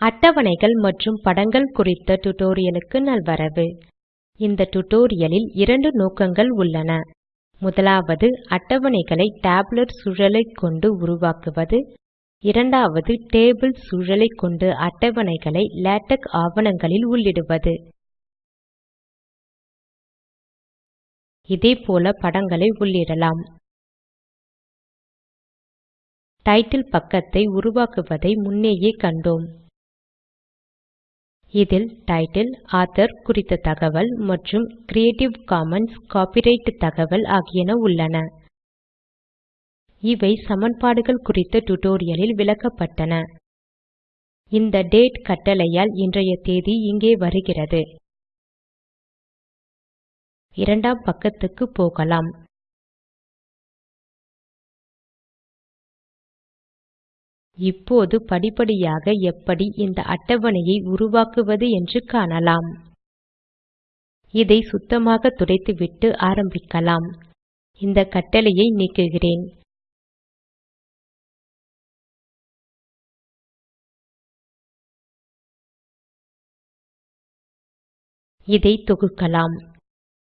அட்டவணைகள் மற்றும் படங்கள் குறித்த டுடோரியலுக்கு நல்வரவு. இந்த டுடோரியலில் இரண்டு நோக்கங்கள் உள்ளன. முதலாவது அட்டவணைகளை டேபுலர் சூழலை கொண்டு உருவாக்குவது. இரண்டாவது டேபிள் சூழலை கொண்டு அட்டவணைகளை லேடக் ஆவணங்களில் உள்ளிடுவது. இதேபோல படங்களை உள்ளிடலாம். டைட்டில் பக்கத்தை உருவாக்குவதை முன்னேயே கண்டோம். இதில் டைட்டில் ஆத்தோர் குறித்த தகவல் மற்றும் கிரியேட்டிவ் காமன்ஸ் காப்பிரைட் தகவல் ஆகியன உள்ளன. இவை சமன்பாடுகள் குறித்த டுடோரியலில் விளக்கப்பட்டன. இந்த டேட் கட்டளையால் இன்றைய தேதி இங்கே வருகிறது. இரண்டாம் பக்கத்துக்கு போகலாம். இப்போது படிப்படியாக எப்படி இந்த அட்டவணையை உருவாக்குவது என்று காணலாம். இதை சுத்தமாக துடைத்துவிட்டு ஆரம்பிக்கலாம். இந்த கட்டளையை நீக்குகிறேன். இதை தொகுக்கலாம்.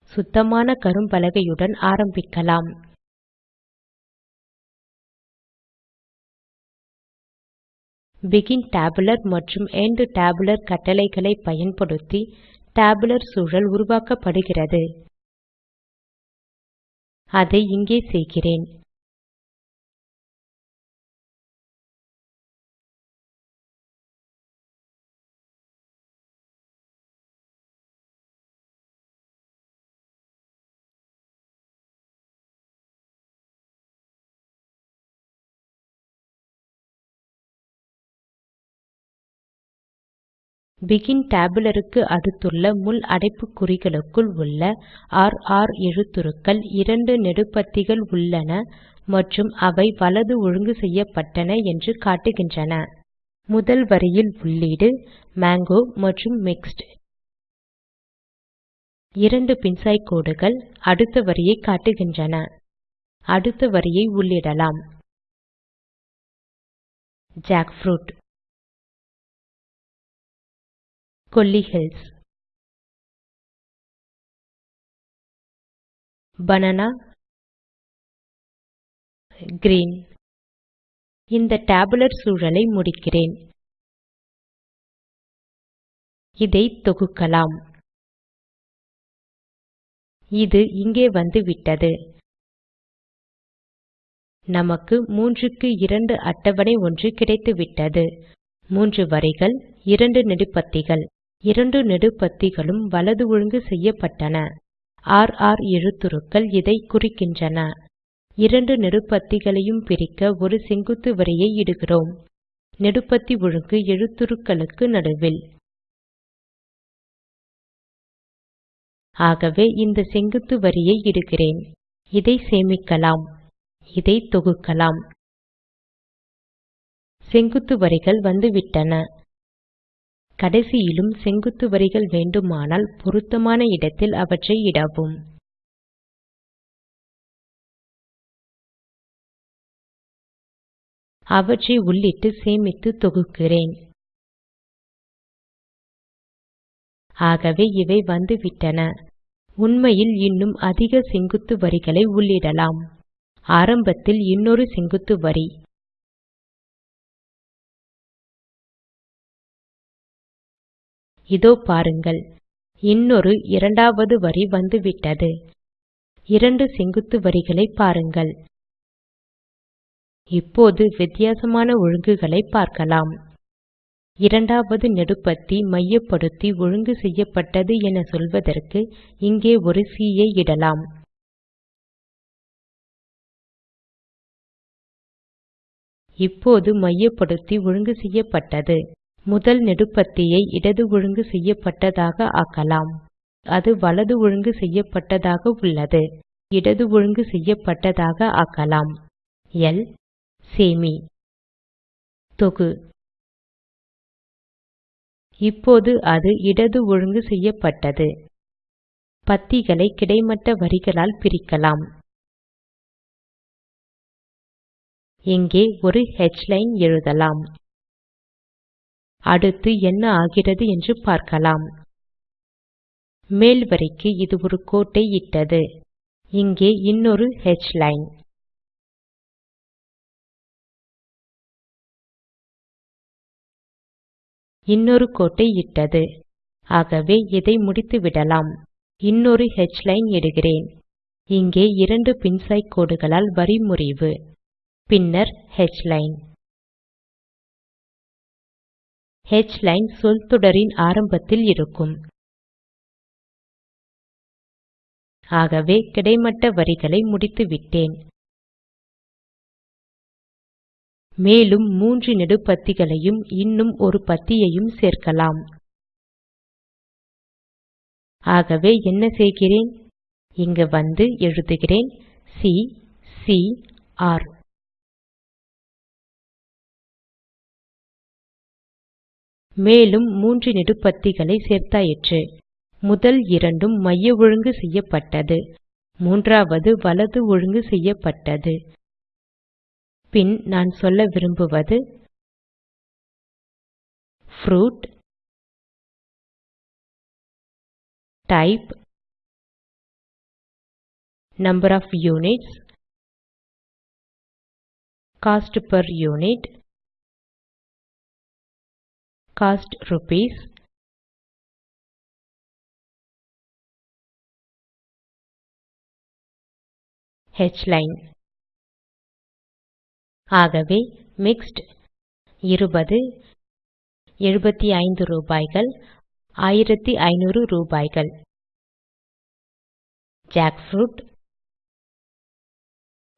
சுத்தமான கரும்பலகையுடன் ஆரம்பிக்கலாம். Begin Tabular மற்றும் End Tabular கட்டளைகளை பயன்படுத்தி டேபுலர் சூழல் உருவாக்கப்படுகிறது. அதை இங்கே செய்கிறேன். பெகின் டேபுலருக்கு அடுத்துள்ள முள் அடைப்புக்குறிகளுக்குள் உள்ள ர் எழுத்துருக்கள் இரண்டு நெடுபத்திகள் உள்ளன மற்றும் அவை வலது ஒழுங்கு செய்யப்பட்டன என்று காட்டுகின்றன. முதல் வரியில் உள்ளீடு மாங்கோ மற்றும் மிக்ஸ்ட் இரண்டு பின்சாய் கோடுகள் அடுத்த வரியை காட்டுகின்றன. அடுத்த வரியை உள்ளிடலாம். Jackfruit Kolli hills banana green இந்த டேபுலர் சூழலை முடிக்கிறேன். இதை தொகுக்கலாம். இது இங்கே வந்துவிட்டது நமக்கு மூன்றுக்கு இரண்டு அட்டவணை ஒன்று கிடைத்துவிட்டது. மூன்று வரிகள் இரண்டு நெடுபத்திகள். இரண்டு நெடுபத்திகளும் வலது ஒழுங்கு செய்யப்பட்டன. ஆர் ஆர் எழுத்துருக்கள் இதை குறிக்கின்றன. இரண்டு நெடுபத்திகளையும் பிரிக்க ஒரு செங்குத்து வரியை இடுகிறோம். நெடுபத்தி ஒழுங்கு எழுத்துருக்களுக்கு நடுவில். ஆகவே இந்த செங்குத்து வரியை இடுகிறேன். இதை சேமிக்கலாம். இதை தொகுக்கலாம். செங்குத்து வரிகள் வந்துவிட்டன. கடைசியிலும் செங்குத்து வரிகள் வேண்டுமானால் பொருத்தமான இடத்தில் அவற்றை இடவும். அவற்றை உள்ளிட்டு சேமித்து தொகுக்கிறேன். ஆகவே இவை வந்துவிட்டன. உண்மையில் இன்னும் அதிக செங்குத்து வரிகளை உள்ளிடலாம். ஆரம்பத்தில் இன்னொரு செங்குத்து வரி. இதோ பாருங்கள். இன்னொரு இரண்டாவது வரி வந்துவிட்டது. இரண்டு செங்குத்து வரிகளை பாருங்கள். இப்போது வித்தியாசமான ஒழுங்குகளை பார்க்கலாம். இரண்டாவது நெடுபத்தி மையப்படுத்தி ஒழுங்கு செய்யப்பட்டது என சொல்வதற்கு இங்கே ஒரு சி ஐ இடலாம். இப்போது மையப்படுத்தி ஒழுங்கு செய்யப்பட்டது. முதல் நெடுபத்தியை இடது ஒழுங்கு செய்யப்பட்டதாக ஆக்கலாம். அது வலது ஒழுங்கு செய்யப்பட்டதாக உள்ளது. இடது ஒழுங்கு செய்யப்பட்டதாக ஆக்கலாம். எல். சேமி. தொகு. இப்போது அது இடது ஒழுங்கு செய்யப்பட்டது. பத்திகளை கிடைமட்ட வரிகளால் பிரிக்கலாம். இங்கே ஒரு ஹ்லைன் எழுதலாம். அடுத்து என்ன ஆகிறது என்று பார்க்கலாம். மேல் வரிக்கு இது ஒரு கோட்டை இட்டது. இங்கே இன்னொரு ஹ்லைன் இன்னொரு கோட்டை இட்டது. ஆகவே இதை முடித்துவிடலாம் இன்னொரு ஹ்லைன் இடுகிறேன். இங்கே இரண்டு பின்சாய் கோடுகளால் வரி முறிவு. பின்னர் ஹ்லைன் ஹ்லைன் சொல்தொடரின் ஆரம்பத்தில் இருக்கும். ஆகவே கிடைமட்ட வரிகளை முடித்துவிட்டேன் மேலும் மூன்று நெடுபத்திகளையும் இன்னும் ஒரு பத்தியையும் சேர்க்கலாம். ஆகவே என்ன செய்கிறேன்? இங்கு வந்து எழுதுகிறேன் சி சி ஆர் மேலும் மூன்று நெடுபத்திகளை சேர்த்தாயிற்று. முதல் இரண்டும் மைய ஒழுங்கு செய்யப்பட்டது. மூன்றாவது வலது ஒழுங்கு செய்யப்பட்டது. பின் நான் சொல்ல விரும்புவது fruit type number of units cost per unit cost rupees. Hline ஆகவே மிக்ஸ்ட் இருபது எழுபத்தி ஐந்து ரூபாய்கள் ஆயிரத்தி ஐநூறு ரூபாய்கள். ஜாக்ஃப்ரூட்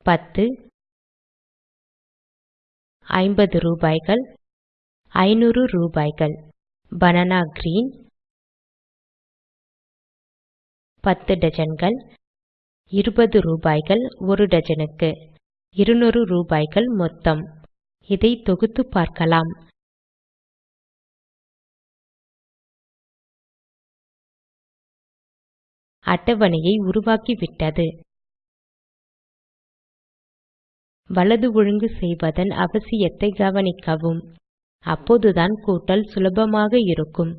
பத்து ஐம்பது ரூபாய்கள். ஐநூறு ரூபாய்கள். பனானா கிரீன் பத்து டஜன்கள். இருபது ரூபாய்கள் ஒரு டஜனுக்கு. இருநூறு ரூபாய்கள் மொத்தம். இதை தொகுத்து பார்க்கலாம். அட்டவணையை உருவாக்கிவிட்டது. வலது ஒழுங்கு செய்வதன் அவசியத்தை கவனிக்கவும். அப்போதுதான் கூட்டல் சுலபமாக இருக்கும்.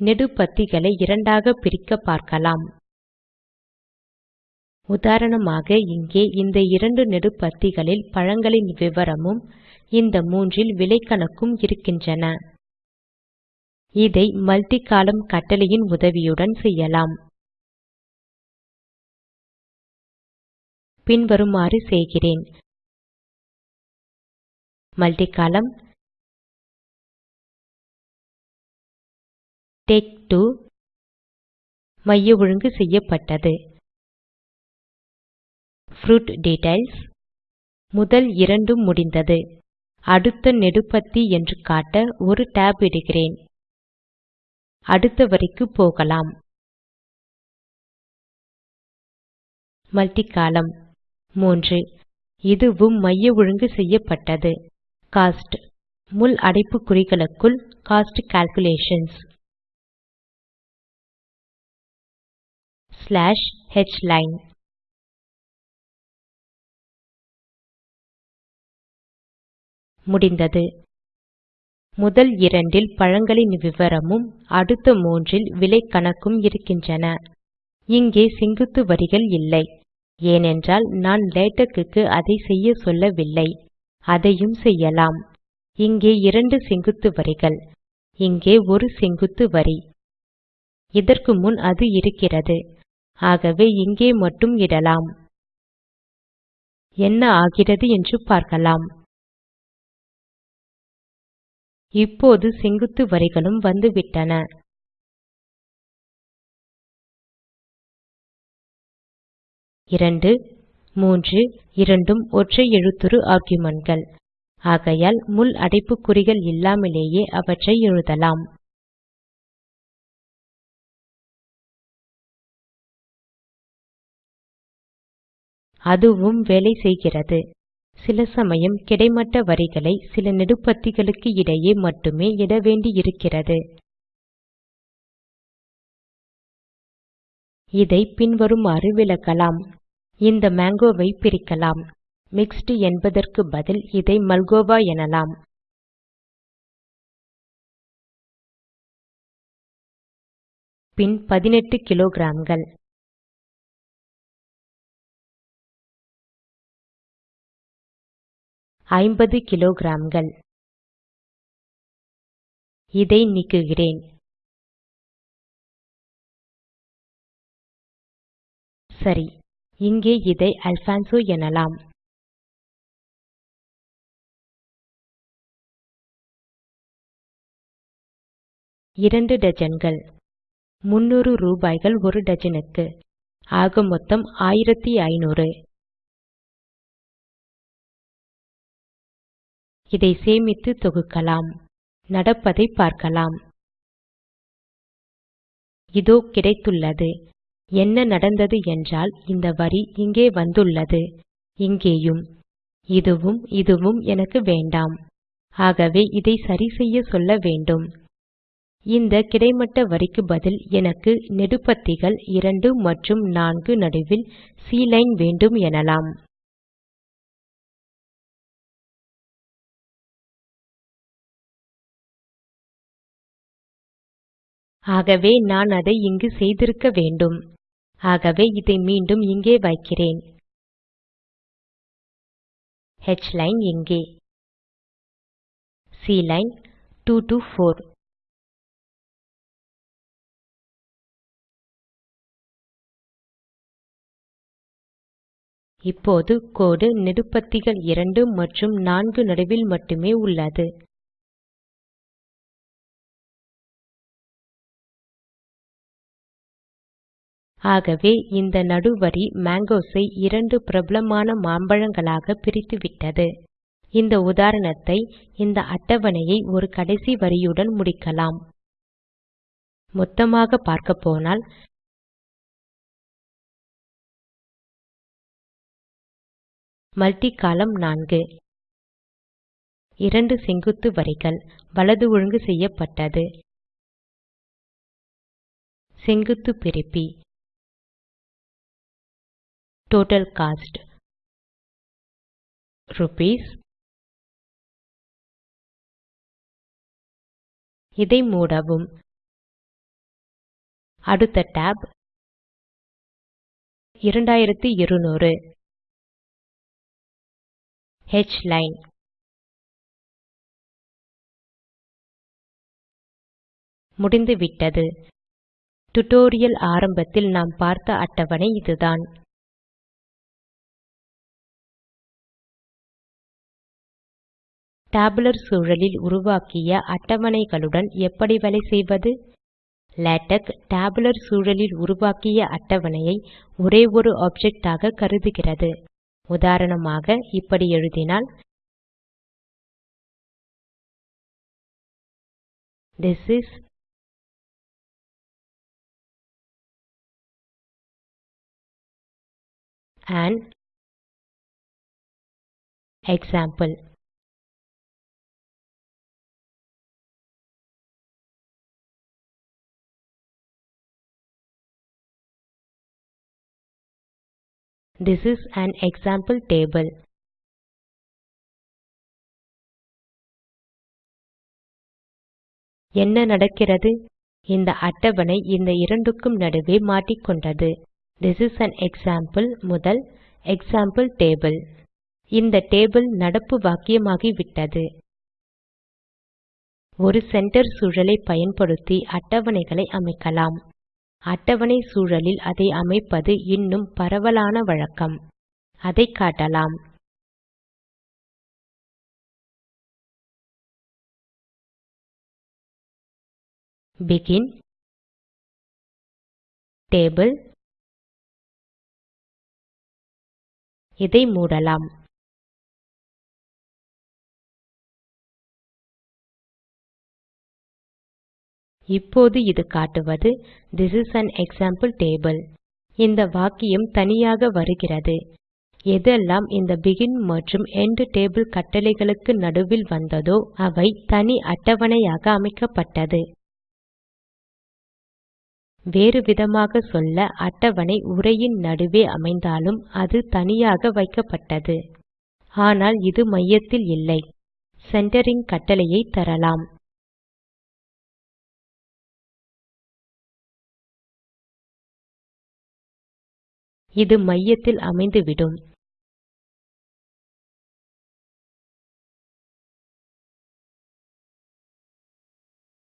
நெடுபத்திகளை இரண்டாக பிரிக்க பார்க்கலாம். உதாரணமாக இங்கே இந்த இரண்டு நெடுபத்திகளில் பழங்களின் விவரமும் இந்த மூன்றில் விலைக்கணக்கும் இருக்கின்றன. இதை மல்டி காலம் கட்டளையின் உதவியுடன் செய்யலாம். பின்வருமாறு செய்கிறேன். மல்டி கோலம்ன் டேக் 2 மைய ஒழுங்கு செய்யப்பட்டது. ப்ரூட் டீட்டெயில்ஸ் முதல் இரண்டும் முடிந்தது. அடுத்த நெடுபத்தி என்று காட்ட ஒரு tab இடுகிறேன். அடுத்த வரிக்கு போகலாம். மல்டி கோலம்ன் மூன்று. இதுவும் மைய ஒழுங்கு செய்யப்பட்டது. கோஸ்ட். முள் அடைப்புக்குறிகளுக்குள் கோஸ்ட் கால்குலேஷன்ஸ். ஸ்லாஷ் ஹ்லைன் முடிந்தது. முதல் இரண்டில் பழங்களின் விவரமும் அடுத்த மூன்றில் விலை கணக்கும் இருக்கின்றன. இங்கே செங்குத்து வரிகள் இல்லை. ஏனென்றால் நான் லேடக் அதை செய்ய சொல்லவில்லை. அதையும் செய்யலாம். இங்கே இரண்டு செங்குத்து வரிகள். இங்கே ஒரு செங்குத்து வரி. இதற்கு முன் அது இருக்கிறது. ஆகவே இங்கே மட்டும் இடலாம். என்ன ஆகிறது என்று பார்க்கலாம். இப்போது செங்குத்து வரிகளும் வந்துவிட்டன. இரண்டு மூன்று இரண்டும் ஒற்றை எழுத்துரு ஆர்குமென்ட்கள் ஆகையால் முள் அடைப்புக்குறிகள் இல்லாமலேயே அவற்றை எழுதலாம். அதுவும் வேலை செய்கிறது. சில சமயம் கிடைமட்ட வரிகளை சில நெடுபத்திகளுக்கு இடையே மட்டுமே இட வேண்டியிருக்கிறது. இதை பின்வருமாறு விளக்கலாம். இந்த மேங்கோவை பிரிக்கலாம். மிக்ஸ்ட் என்பதற்கு பதில் இதை மல்கோவா எனலாம். பின் 18 கிலோகிராம்கள். ஐம்பது கிலோகிராம்கள். இதை நீக்குகிறேன். சரி. இங்கே இதை அல்பான்சோ எனலாம். இரண்டு டஜன்கள். முன்னூறு ரூபாய்கள் ஒரு டஜனுக்கு. ஆக மொத்தம் ஆயிரத்தி ஐநூறு. இதை சேமித்து தொகுக்கலாம். நடப்பதை பார்க்கலாம். இதோ கிடைத்துள்ளது. என்ன நடந்தது என்றால் இந்த வரி இங்கே வந்துள்ளது. இங்கேயும். இதுவும் இதுவும் எனக்கு வேண்டாம். ஆகவே இதை சரி செய்ய சொல்ல வேண்டும். இந்த கிடைமட்ட வரிக்கு பதில் எனக்கு நெடுபத்திகள் 2 மற்றும் 4 நடுவில் சி லைன் வேண்டும் எனலாம். ஆகவே நான் அதை இங்கு செய்திருக்க வேண்டும். ஆகவே இதை மீண்டும் இங்கே வைக்கிறேன். ஹ்லைன் இங்கே சி லைன் 2 to 4 இப்போது கோடு நெடுபத்திகள் 2 மற்றும் 4 நடுவில் மட்டுமே உள்ளது. ஆகவே இந்த நடுவரி மேங்கோஸை இரண்டு பிரபலமான மாம்பழங்களாக பிரித்துவிட்டது. இந்த உதாரணத்தை இந்த அட்டவணையை ஒரு கடைசி வரியுடன் முடிக்கலாம். மொத்தமாக பார்க்கப்போனால் மல்டி காலம் நான்கு. இரண்டு செங்குத்து வரிகள் வலது ஒழுங்கு செய்யப்பட்டது. செங்குத்து பிரிப்பி. Total cost Rupees. இதை மூடவும். அடுத்த tab. 2200 ஹ்லைன் முடிந்துவிட்டது. டுடோரியல் ஆரம்பத்தில் நாம் பார்த்த அட்டவணை இதுதான். டேபுலர் சூழலில் உருவாக்கிய அட்டவணைகளுடன் எப்படி வேலை செய்வது? லேடக் டேபுலர் சூழலில் உருவாக்கிய அட்டவணையை ஒரே ஒரு ஆப்ஜெக்ட் ஆக கருதுகிறது. உதாரணமாக இப்படி எழுதினால் this is an example. This is an example table. என்ன நடக்கிறது? இந்த அட்டவணை இந்த இரண்டுக்கும் நடுவே மாட்டிக்கொண்டது. This is an example முதல் எக்ஸாம்பிள் டேபிள் இந்த டேபிள் நடப்பு வாக்கியமாகிவிட்டது ஒரு சென்டர் சூழலை பயன்படுத்தி அட்டவணைகளை அமைக்கலாம். அட்டவணை சூழலில் அதை அமைப்பது இன்னும் பரவலான வழக்கம். அதை காட்டலாம். Begin. டேபிள் இதை மூடலாம். இப்போது இது காட்டுவது. This is an example table இந்த வாக்கியம் தனியாக வருகிறது. எதெல்லாம் இந்த பெகின் மற்றும் எண்ட் டேபிள் கட்டளைகளுக்கு நடுவில் வந்ததோ அவை தனி அட்டவணையாக அமைக்கப்பட்டது. வேறு விதமாக சொல்ல அட்டவணை உரையின் நடுவே அமைந்தாலும் அது தனியாக வைக்கப்பட்டது. ஆனால் இது மையத்தில் இல்லை. சென்டரிங் கட்டளையை தரலாம். இது மையத்தில் அமைந்துவிடும்.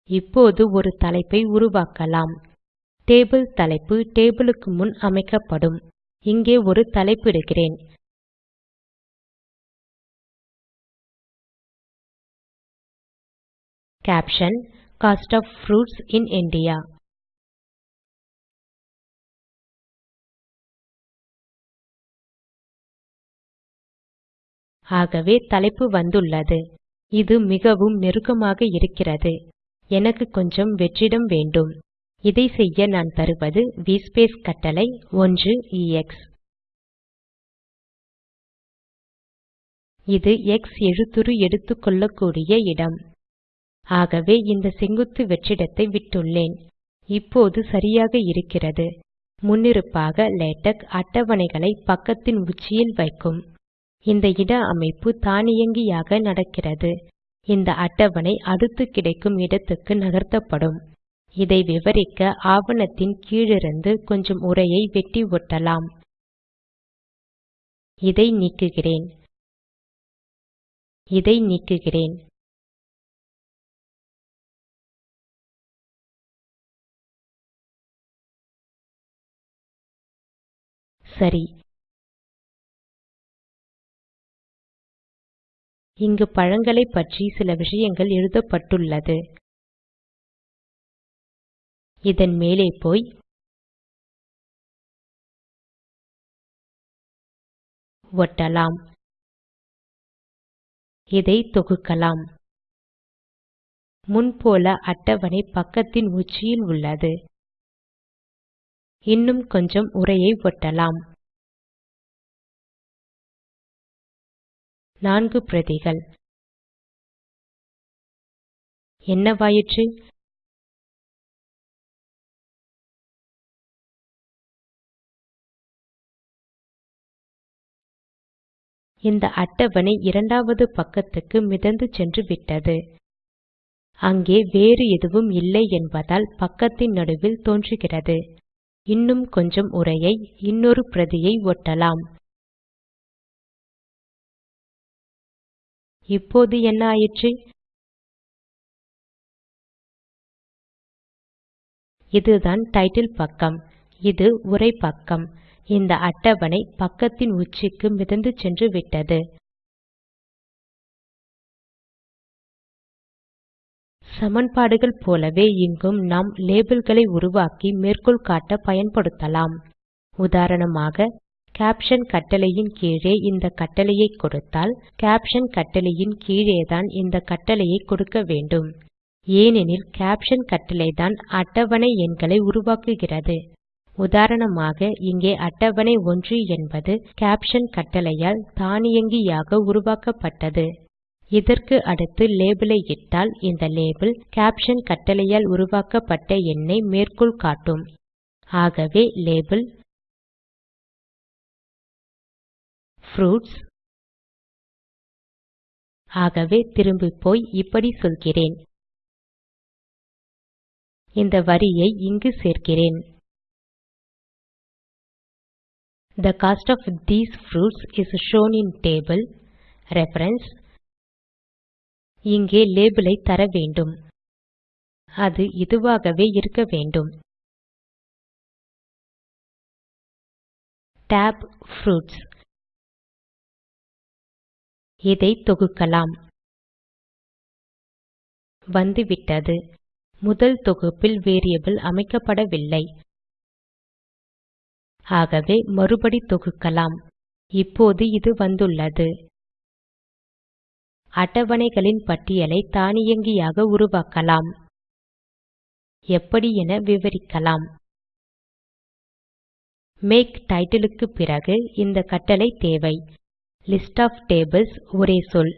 இப்போது ஒரு தலைப்பை உருவாக்கலாம். டேபிள் தலைப்பு டேபிள் க்கு முன் அமைக்கப்படும். இங்கே ஒரு தலைப்பிடுகிறேன். Caption cost of fruits in India ஆகவே தலைப்பு வந்துள்ளது. இது மிகவும் நெருக்கமாக இருக்கிறது. எனக்கு கொஞ்சம் வெற்றிடம் வேண்டும். இதை செய்ய நான் தருவது vspace கட்டளை 1 எக்ஸ் இது எக்ஸ் எழுத்துரு எடுத்துக்கொள்ளக்கூடிய இடம். ஆகவே இந்த செங்குத்து வெற்றிடத்தை விட்டுள்ளேன். இப்போது சரியாக இருக்கிறது. முன்னிருப்பாக லேடக் அட்டவணைகளை பக்கத்தின் உச்சியில் வைக்கும். இந்த இட அமைப்பு தானியங்கியாக நடக்கிறது. இந்த அட்டவணை அடுத்து கிடைக்கும் இடத்துக்கு நகர்த்தப்படும். இதை விவரிக்க ஆவணத்தின் கீழிருந்து கொஞ்சம் உரையை வெட்டி ஒட்டலாம். இதை நீக்குகிறேன். இதை நீக்குகிறேன். சரி. இங்கு பழங்களை பற்றி சில விஷயங்கள் எழுதப்பட்டுள்ளது. இதன் மேலே போய் ஒட்டலாம். இதை தொகுக்கலாம். முன்போல அட்டவணை பக்கத்தின் உச்சியில் உள்ளது. இன்னும் கொஞ்சம் உரையை ஒட்டலாம். நான்கு பிரதிகள். என்னவாயிற்று இந்த அட்டவணை இரண்டாவது பக்கத்துக்கு மிதந்து சென்று விட்டது. அங்கே வேறு எதுவும் இல்லை என்பதால் பக்கத்தின் நடுவில் தோன்றுகிறது. இன்னும் கொஞ்சம் உரையை இன்னொரு பிரதியை ஒட்டலாம். இப்போது என்ன ஆயிற்று? இதுதான் டைட்டில் பக்கம். இது உரை பக்கம். இந்த அட்டவணை பக்கத்தின் உச்சிக்கு மிதந்து சென்று விட்டது. சமன்பாடுகள் போலவே இங்கும் நாம் லேபிள்களை உருவாக்கி மேற்கோள் காட்ட பயன்படுத்தலாம். உதாரணமாக கேப்ஷன் கட்டளையின் கீழே இந்த கட்டளையை கொடுத்தால் கேப்ஷன் கட்டளையின் கீழேதான் இந்த கட்டளையை கொடுக்க வேண்டும். ஏனெனில் கேப்ஷன் கட்டளைதான் அட்டவணை எண்களை உருவாக்குகிறது. உதாரணமாக இங்கே அட்டவணை 1 என்பது கேப்ஷன் கட்டளையால் தானியங்கியாக உருவாக்கப்பட்டது. இதற்கு அடுத்து லேபிளை இட்டால் இந்த லேபிள் கேப்ஷன் கட்டளையால் உருவாக்கப்பட்ட எண்ணை மேற்கோள் காட்டும். ஆகவே லேபிள் fruits. ஆகவே திரும்பிப்போய் இப்படி சொல்கிறேன். இந்த வரியை இங்கு சேர்க்கிறேன். The cost of these fruits is shown in table. Reference இங்கே லேபிளை தர வேண்டும். அது இதுவாகவே இருக்க வேண்டும். Tab Fruits. இதை தொகுக்கலாம். வந்துவிட்டது. முதல் தொகுப்பில் வேரியபிள் அமைக்கப்படவில்லை. ஆகவே மறுபடி தொகுக்கலாம். இப்போது இது வந்துள்ளது. அட்டவணைகளின் பட்டியலை தானியங்கியாக உருவாக்கலாம். எப்படி என விவரிக்கலாம். மேக் டைட்டிலுக்கு பிறகு இந்த கட்டளை தேவை. லிஸ்ட் ஆஃப் டேபிள்ஸ் ஒரே சொல்.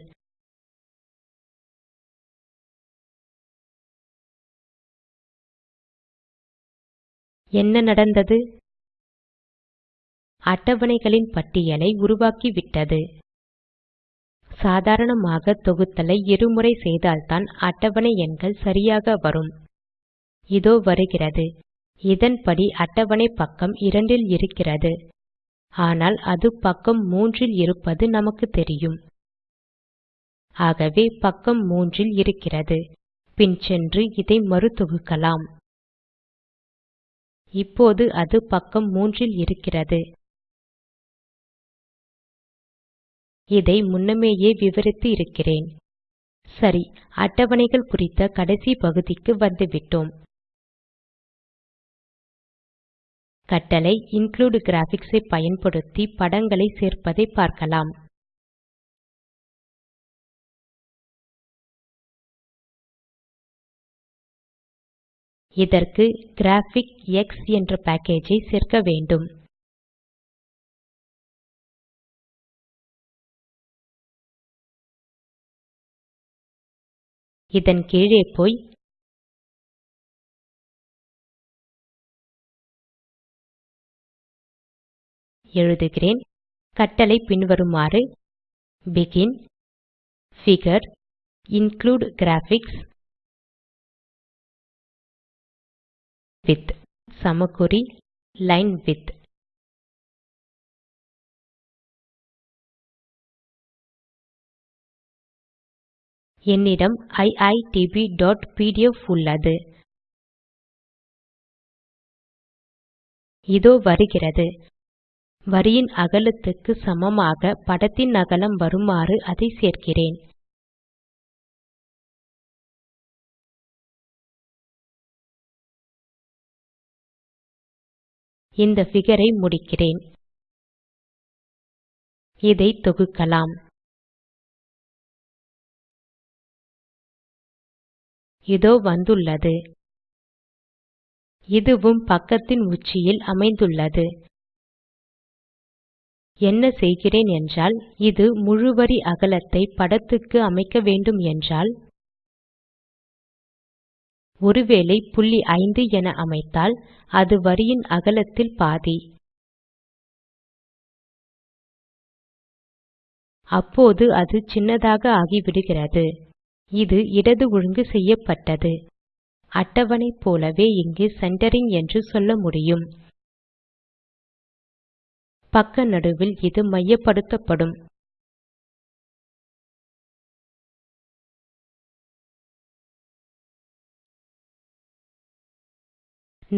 என்ன நடந்தது? அட்டவணைகளின் பட்டியலை உருவாக்கிவிட்டது. சாதாரணமாக தொகுத்தலை இருமுறை செய்தால்தான் அட்டவணை எண்கள் சரியாக வரும். இதோ வருகிறது. இதன்படி அட்டவணை பக்கம் இரண்டில் இருக்கிறது. ஆனால் அது பக்கம் மூன்றில் இருப்பது நமக்கு தெரியும். ஆகவே பக்கம் மூன்றில் இருக்கிறது. பின் சென்று இதை மறு தொகுக்கலாம் இப்போது அது பக்கம் மூன்றில் இருக்கிறது. இதை முன்னமேயே விவரித்து இருக்கிறேன். சரி அட்டவணைகள் குறித்த கடைசி பகுதிக்கு வந்துவிட்டோம். கட்டளை இன்க்ளூடு graphics ஐ பயன்படுத்தி படங்களை சேர்ப்பதை பார்க்கலாம். இதற்கு கிராபிக்ஸ் என்ற பேக்கேஜை சேர்க்க வேண்டும். இதன் கீழே போய் எழுதுகிறேன். கட்டளை பின்வருமாறு. Begin. Figure. Include graphics. With சமக்குறி line width. என்னிடம் iitb.pdf உள்ளது. இதோ வருகிறது. வரியின் அகலத்துக்கு சமமாக படத்தின் அகலம் வருமாறு அதை சேர்க்கிறேன். இந்த figure ஐ முடிக்கிறேன். இதை தொகுக்கலாம். இதோ வந்துள்ளது. இதுவும் பக்கத்தின் உச்சியில் அமைந்துள்ளது. என்ன செய்கிறேன் என்றால் இது முழு வரி அகலத்தை படத்துக்கு அமைக்க வேண்டும் என்றால் ஒருவேளை புள்ளி 5 என அமைத்தால் அது வரியின் அகலத்தில் பாதி. அப்போது அது சின்னதாக ஆகிவிடுகிறது. இது இடது ஒழுங்கு செய்யப்பட்டது. அட்டவணை போலவே இங்கு சென்டரிங் என்று சொல்ல முடியும். பக்க நடுவில் இது மையப்படுத்தப்படும்.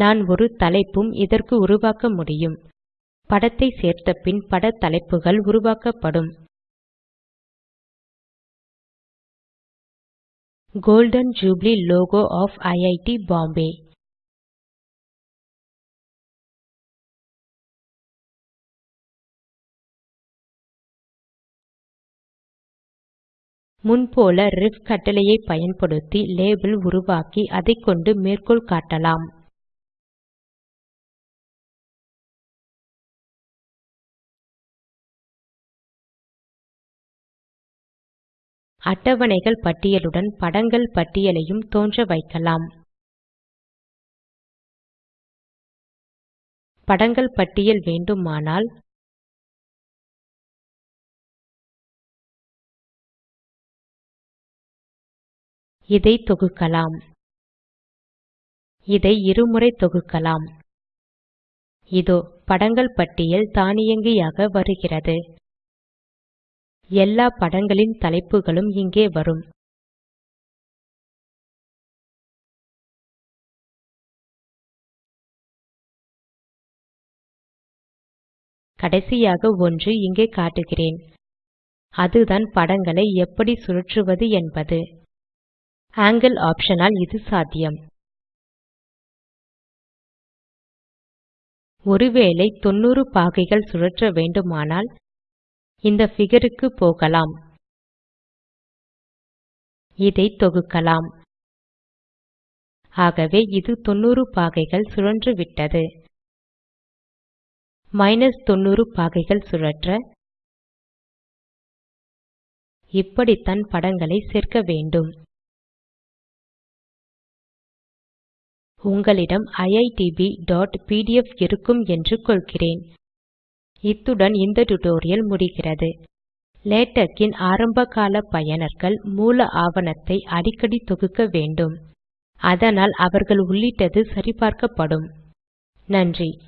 நான் ஒரு தலைப்பும் இதற்கு உருவாக்க முடியும். படத்தை சேர்த்த பின் பட தலைப்புகள் உருவாக்கப்படும். Golden jubilee logo of IIT Bombay முன்போல ரிஃப் கட்டளையை பயன்படுத்தி லேபல் உருவாக்கி அதைக்கொண்டு மேற்கோள் காட்டலாம். அட்டவணைகள் பட்டியலுடன் படங்கள் பட்டியலையும் தோன்ற வைக்கலாம். படங்கள் பட்டியல் வேண்டுமானால் இதை தொகுக்கலாம். இதை இருமுறை தொகுக்கலாம். இதோ படங்கள் பட்டியல் தானியங்கியாக வருகிறது. எல்லா படங்களின் தலைப்புகளும் இங்கே வரும். கடைசியாக ஒன்று இங்கே காட்டுகிறேன். அதுதான் படங்களை எப்படி சுழற்றுவது என்பது. ஆங்கில் ஆப்ஷனால் ஆல் இது சாத்தியம். ஒருவேளை 90 பாகைகள் சுழற்ற வேண்டுமானால் இந்த figureக்கு போகலாம். இதை தொகுக்கலாம். ஆகவே இது 90 பாகைகள் சுழன்றுவிட்டது மைனஸ் 90 பாகைகள் சுழற்ற. இப்படித்தான் படங்களை சேர்க்க வேண்டும். உங்களிடம் iitbபிடிஎஃப் இருக்கும் என்று கொள்கிறேன். இத்துடன் இந்த டியூட்டோரியல் முடிகிறது. லேடக் ஆரம்பகால பயனர்கள் மூல ஆவணத்தை அடிக்கடி தொகுக்க வேண்டும். அதனால் அவர்கள் உள்ளிட்டது சரிபார்க்கப்படும். நன்றி.